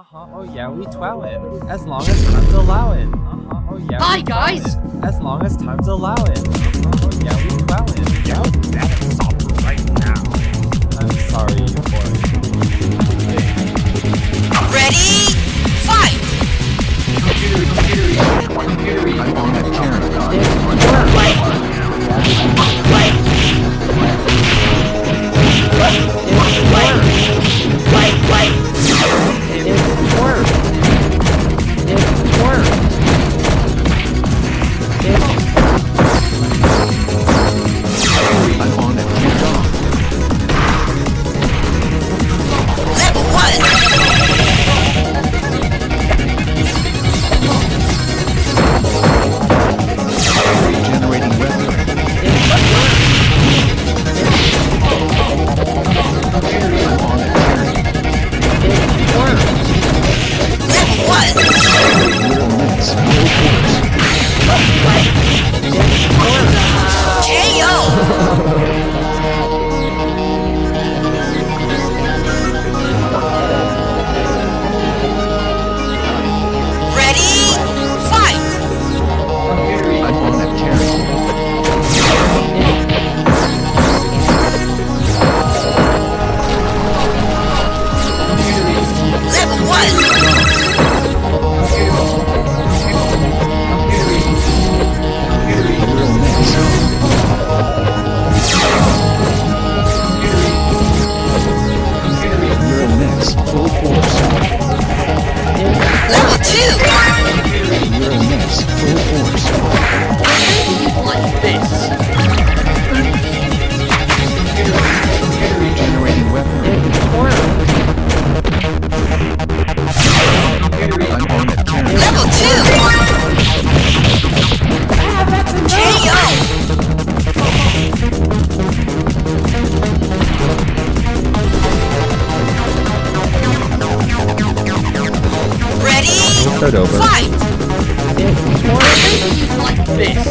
Uh-huh, oh yeah, we twowin. As long as time's allowing. Uh-huh, oh yeah. Hi, guys! As long as time's allowing. Uh-huh, oh yeah, we twowin. Yo, Full force. Like this. Generating weapon. I'm on that carry. Level two! KO! Ready? Start over. Fight! Like this.